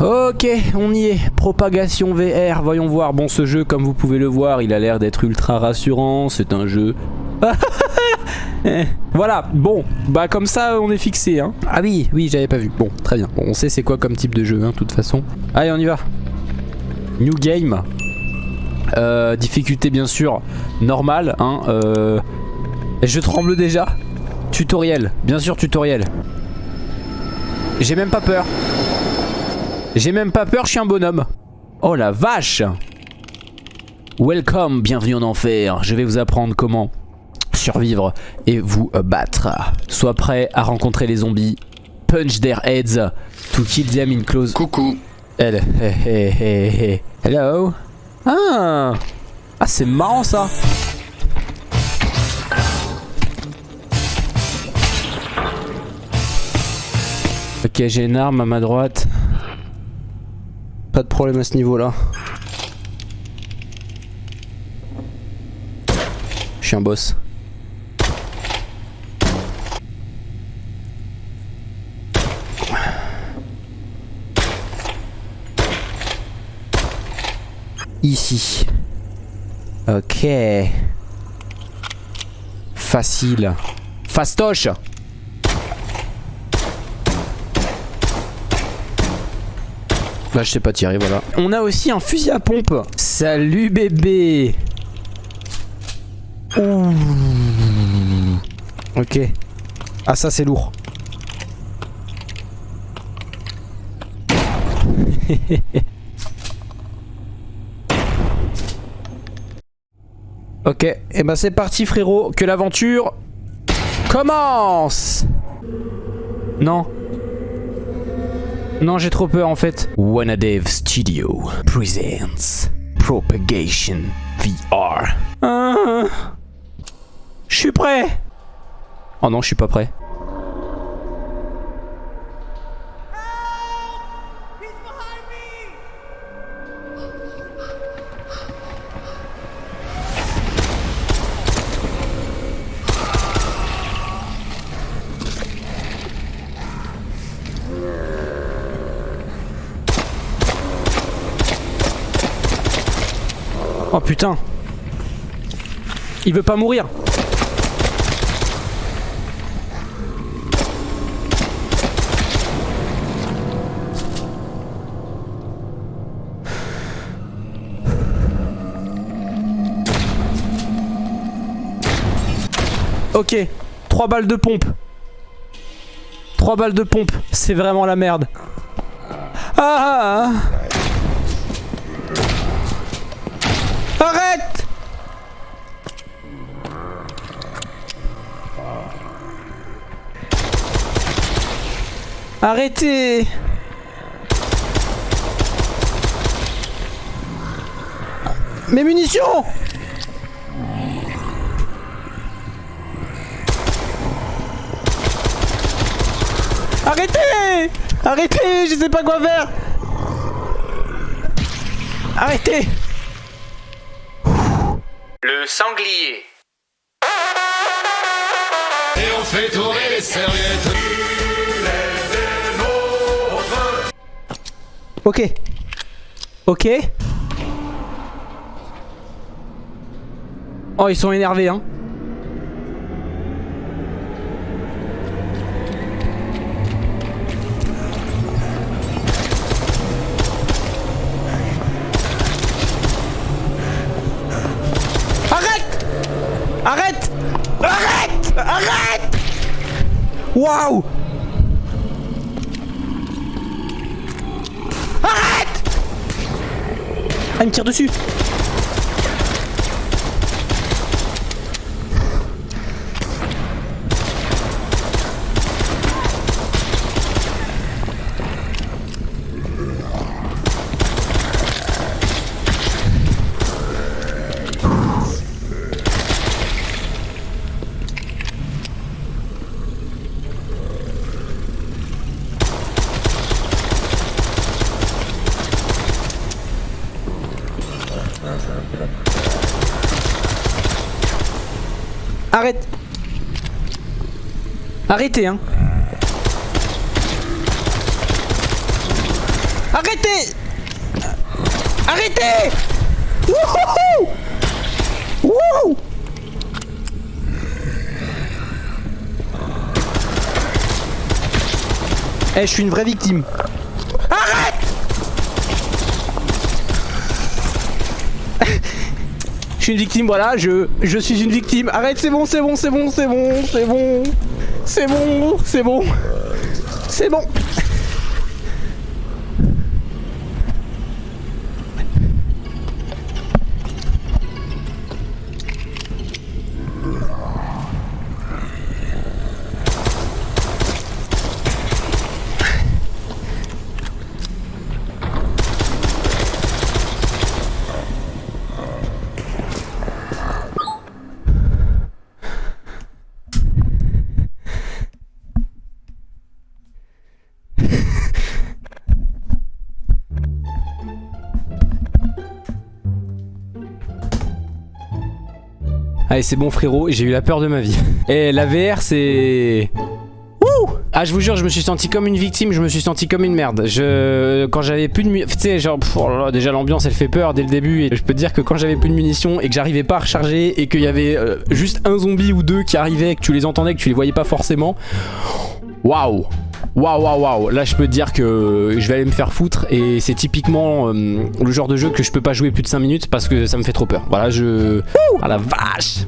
Ok, on y est. Propagation VR, voyons voir. Bon, ce jeu, comme vous pouvez le voir, il a l'air d'être ultra rassurant. C'est un jeu... voilà, bon, bah comme ça on est fixé hein. Ah oui, oui j'avais pas vu, bon très bien, on sait c'est quoi comme type de jeu hein, de toute façon. Allez on y va. New game. Euh, Difficulté bien sûr normale hein, euh... Je tremble déjà. Tutoriel, bien sûr tutoriel. J'ai même pas peur J'ai même pas peur, je suis un bonhomme Oh la vache Welcome, bienvenue en enfer Je vais vous apprendre comment survivre et vous battre. Sois prêt à rencontrer les zombies. Punch their heads to kill them in close. Coucou. Elle. Hello. Ah. Ah c'est marrant ça. Ok j'ai une arme à ma droite. Pas de problème à ce niveau là. Je suis un boss. Ici. Ok. Facile. Fastoche Bah je sais pas tirer voilà. On a aussi un fusil à pompe. Salut bébé. Ouh. Ok. Ah ça c'est lourd. Ok, et eh ben c'est parti frérot, que l'aventure commence Non. Non, j'ai trop peur en fait. Wanadev Studio presents Propagation VR. Ah, je suis prêt Oh non, je suis pas prêt. Oh putain. Il veut pas mourir. Ok, 3 balles de pompe. 3 balles de pompe, c'est vraiment la merde. Ah, Arrêtez. Mes munitions. Arrêtez. Arrêtez Je sais pas quoi faire. Arrêtez. Le sanglier. Et on fait tourner les serviettes. Ok. Ok. Oh, ils sont énervés, hein. Arrête Arrête Arrête Waouh Ah, il me tire dessus Arrête. Arrêtez hein. Arrêtez. Arrêtez. Wouhou Wouhou. Eh, je suis une vraie victime. Arrête Je une victime, voilà, je, je suis une victime. Arrête, c'est bon, c'est bon, c'est bon, c'est bon, c'est bon. C'est bon, c'est bon. C'est bon. Allez, c'est bon frérot, j'ai eu la peur de ma vie. Et la VR, c'est... Wouh ah je vous jure je me suis senti comme une victime Je me suis senti comme une merde Je Quand j'avais plus de Tu sais genre oh Déjà l'ambiance elle fait peur dès le début Et je peux te dire que quand j'avais plus de munitions Et que j'arrivais pas à recharger Et qu'il y avait euh, juste un zombie ou deux qui arrivaient Que tu les entendais Que tu les voyais pas forcément Waouh. Waouh waouh waouh. Là je peux te dire que je vais aller me faire foutre Et c'est typiquement euh, le genre de jeu que je peux pas jouer plus de 5 minutes Parce que ça me fait trop peur. Voilà je... Ah la vache